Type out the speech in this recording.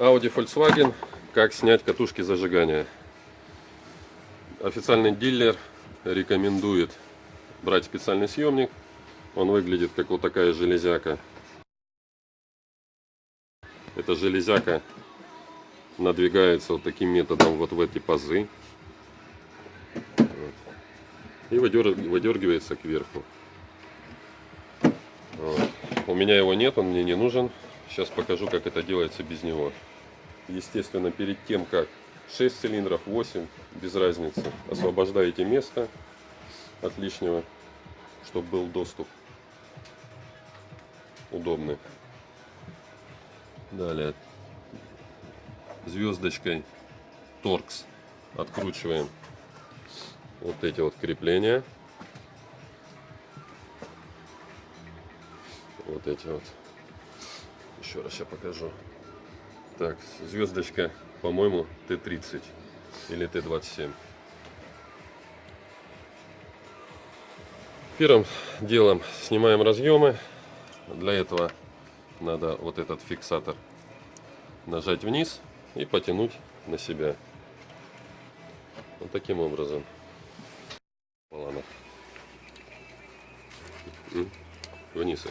Audi Volkswagen. Как снять катушки зажигания. Официальный дилер рекомендует брать специальный съемник. Он выглядит как вот такая железяка. Эта железяка надвигается вот таким методом вот в эти пазы. И выдергивается кверху. Вот. У меня его нет, он мне не нужен. Сейчас покажу, как это делается без него. Естественно, перед тем, как 6 цилиндров, 8, без разницы, освобождаете место от лишнего, чтобы был доступ удобный. Далее звездочкой торкс откручиваем вот эти вот крепления. Вот эти вот. Еще раз я покажу. Так, звездочка, по-моему, Т-30 или Т-27. Первым делом снимаем разъемы. Для этого надо вот этот фиксатор нажать вниз и потянуть на себя. Вот таким образом. Ладно. Вниз.